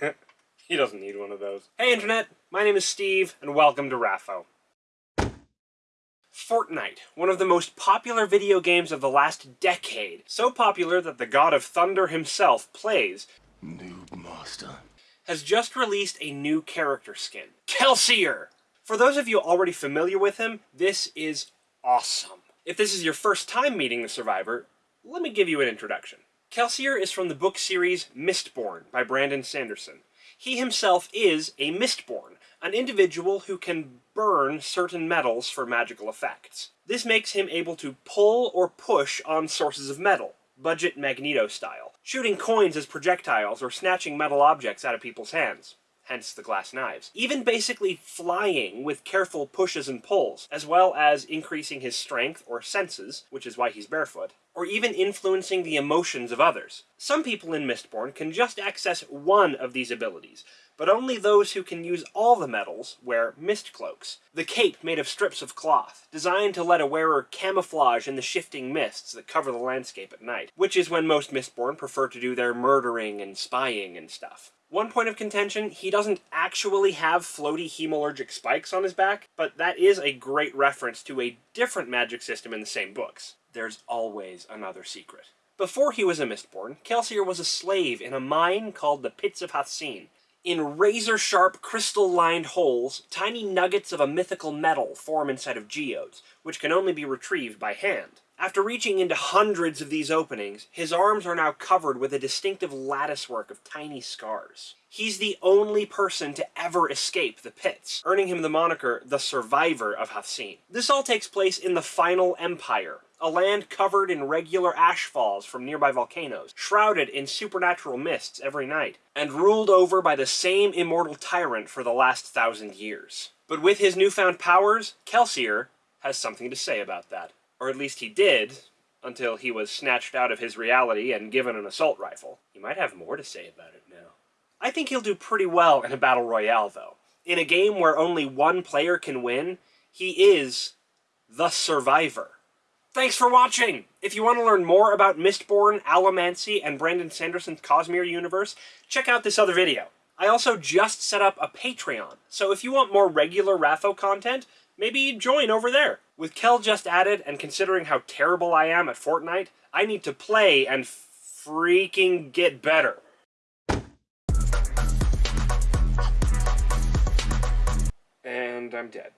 he doesn't need one of those. Hey Internet, my name is Steve, and welcome to Raffo. Fortnite, one of the most popular video games of the last decade. So popular that the god of thunder himself plays, Noob Master, has just released a new character skin, Kelsier! For those of you already familiar with him, this is awesome. If this is your first time meeting the Survivor, let me give you an introduction. Kelsier is from the book series Mistborn by Brandon Sanderson. He himself is a Mistborn, an individual who can burn certain metals for magical effects. This makes him able to pull or push on sources of metal, budget Magneto style, shooting coins as projectiles or snatching metal objects out of people's hands hence the glass knives. Even basically flying with careful pushes and pulls, as well as increasing his strength or senses, which is why he's barefoot, or even influencing the emotions of others. Some people in Mistborn can just access one of these abilities, but only those who can use all the metals wear mist cloaks. The cape made of strips of cloth, designed to let a wearer camouflage in the shifting mists that cover the landscape at night, which is when most Mistborn prefer to do their murdering and spying and stuff. One point of contention, he doesn't actually have floaty hemalurgic spikes on his back, but that is a great reference to a different magic system in the same books. There's always another secret. Before he was a Mistborn, Kelsier was a slave in a mine called the Pits of Hathsin. In razor-sharp, crystal-lined holes, tiny nuggets of a mythical metal form inside of geodes, which can only be retrieved by hand. After reaching into hundreds of these openings, his arms are now covered with a distinctive latticework of tiny scars. He's the only person to ever escape the pits, earning him the moniker the Survivor of Hathsin. This all takes place in the Final Empire, a land covered in regular ash falls from nearby volcanoes, shrouded in supernatural mists every night, and ruled over by the same immortal tyrant for the last thousand years. But with his newfound powers, Kelsier has something to say about that. Or at least he did, until he was snatched out of his reality and given an assault rifle. He might have more to say about it now. I think he'll do pretty well in a battle royale, though. In a game where only one player can win, he is the survivor. Thanks for watching! If you want to learn more about Mistborn, Allomancy, and Brandon Sanderson's Cosmere universe, check out this other video. I also just set up a Patreon, so if you want more regular Raffo content, maybe join over there. With Kel just added, and considering how terrible I am at Fortnite, I need to play and freaking get better. And I'm dead.